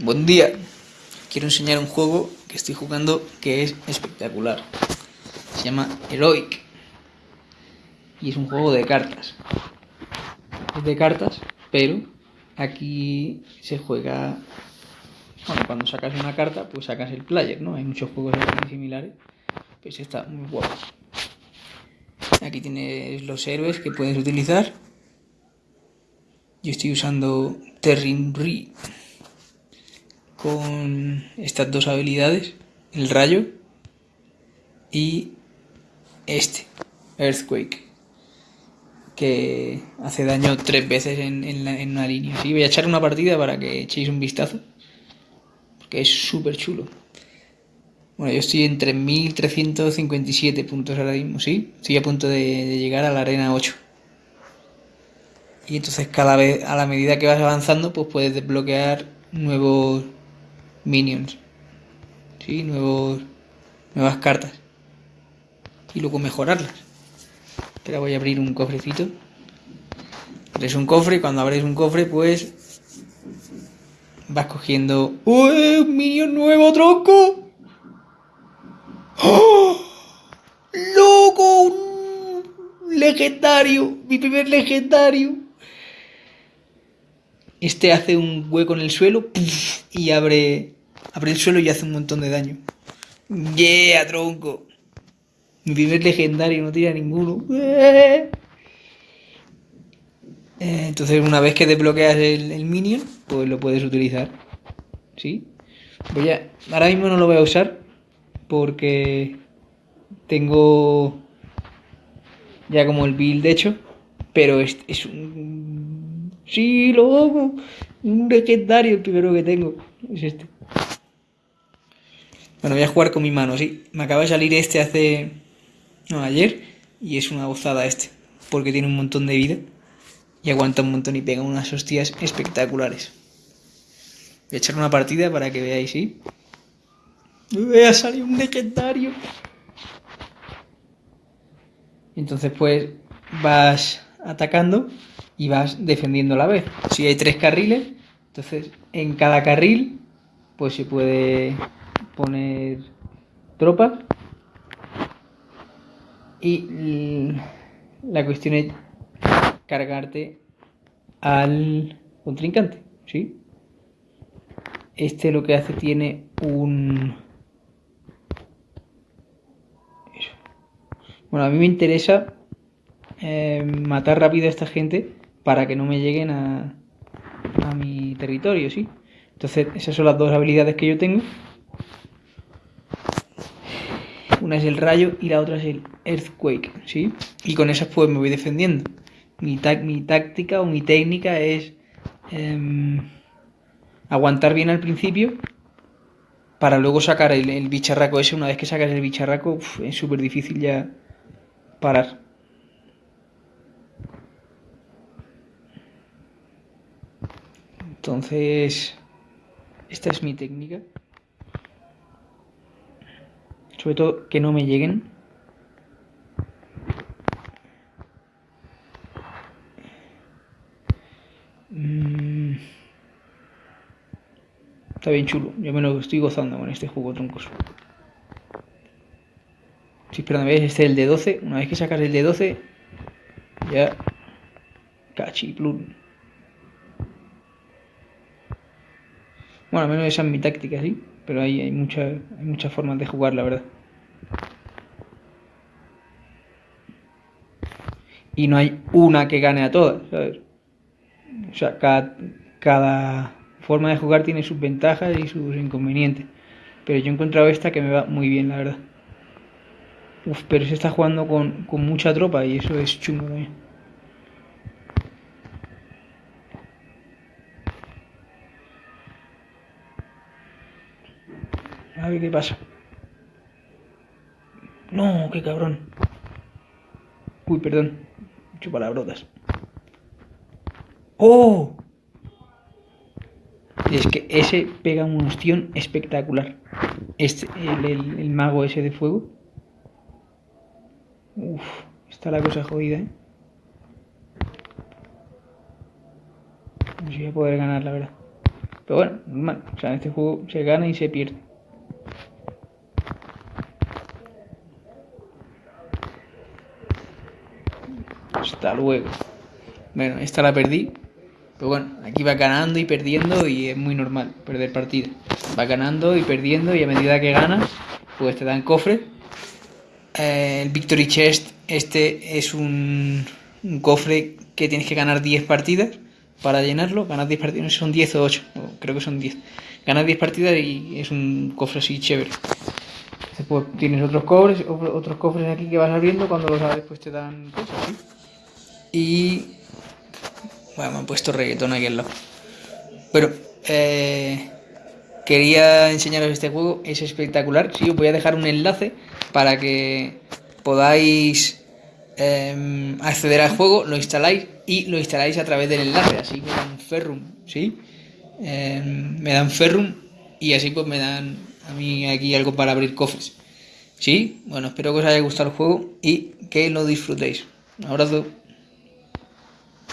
Buen día. Quiero enseñar un juego que estoy jugando que es espectacular. Se llama Heroic. Y es un juego de cartas. Es de cartas, pero aquí se juega... Bueno, cuando sacas una carta, pues sacas el player, ¿no? Hay muchos juegos similares. Pues está muy guapo. Aquí tienes los héroes que puedes utilizar. Yo estoy usando Terrin Re con estas dos habilidades, el rayo y este, Earthquake, que hace daño tres veces en, una línea. Así voy a echar una partida para que echéis un vistazo, porque es súper chulo. Bueno, yo estoy en 3.357 puntos ahora mismo, sí. Estoy a punto de, llegar a la arena 8. Y entonces cada vez, a la medida que vas avanzando, pues puedes desbloquear nuevos minions. ¿Sí? Nuevos, nuevas cartas. Y luego mejorarlas. Pero voy a abrir un cofrecito. Abres un cofre cuando abres un cofre, pues vas cogiendo. ¡Uy! ¡Un minion nuevo, tronco! ¡Oh! ¡Loco! ¡Un legendario! ¡Mi primer legendario! Este hace un hueco en el suelo y abre Abre el suelo y hace un montón de daño. Yeah, tronco. Mi legendario no tira ninguno. Eh, entonces una vez que desbloqueas el, minion, pues lo puedes utilizar. ¿Sí? Voy a... Ahora mismo no lo voy a usar porque tengo ya como el build hecho, pero es, es un... Sí, loco. Un legendario el primero que tengo. Es este. Bueno, voy a jugar con mi mano, sí. Me acaba de salir este hace... No, ayer. Y es una gozada este. Porque tiene un montón de vida. Y aguanta un montón y pega unas hostias espectaculares. Voy a echar una partida para que veáis, ¿sí? Voy a salir un legendario. Entonces, pues, vas atacando y vas defendiendo a la vez. Si hay tres carriles, entonces en cada carril, pues se puede poner tropas y la cuestión es cargarte al contrincante, ¿sí? Este lo que hace tiene un... Bueno, a mí me interesa eh, matar rápido a esta gente para que no me lleguen a, a mi territorio, ¿sí? Entonces, esas son las dos habilidades que yo tengo. Una es el rayo y la otra es el earthquake, ¿sí? Y con esas pues me voy defendiendo. Mi, mi táctica o mi técnica es em, aguantar bien al principio para luego sacar el, bicharraco ese. Una vez que sacas el bicharraco es súper difícil ya parar. Entonces, esta es mi técnica. Sobre todo que no me lleguen. Mm. Está bien chulo. Yo me lo estoy gozando con este juego troncos. Sí, perdón, ¿ves? Este es el de 12. Una vez que sacas el de 12, ya. Cachiplun. Bueno, al menos esa es mi táctica, sí pero hay, hay, hay muchas formas de jugar, la verdad. Y no hay una que gane a todas, ¿sabes? O sea, cada, cada forma de jugar tiene sus ventajas y sus inconvenientes. Pero yo he encontrado esta que me va muy bien, la verdad. Uf, pero se está jugando con, con mucha tropa y eso es chungo también. A ver qué pasa. No, qué cabrón. Uy, perdón. Mucho palabrotas. ¡Oh! Es que ese pega un ostión espectacular. Este, el, mago ese de fuego. Uf, está la cosa jodida, ¿eh? No sé si voy a poder ganar, la verdad. Pero bueno, normal. O sea, en este juego se gana y se pierde. Luego. Bueno, esta la perdí. Pero bueno, aquí va ganando y perdiendo y es muy normal perder partidas. Va ganando y perdiendo y a medida que ganas, pues te dan cofre. Eh, el Victory Chest, este es un, un, cofre que tienes que ganar 10 partidas para llenarlo. Ganas 10 partidas, no sé son 10 o 8, creo que son 10. Ganas 10 partidas y es un cofre así chévere. Tienes otros cofres, otros cofres aquí que vas abriendo, cuando los abres pues te dan cosas, ¿sí? Y... Bueno, me han puesto reggaetón aquí al lado. Pero, eh, quería enseñaros este juego, es espectacular. Sí, os voy a dejar un enlace para que podáis eh, acceder al juego, lo instaláis y lo instaláis a través del enlace. Así me dan Ferrum, ¿sí? Eh, me dan Ferrum y así pues me dan a mí aquí algo para abrir cofres. ¿Sí? Bueno, espero que os haya gustado el juego y que lo disfrutéis. Un abrazo.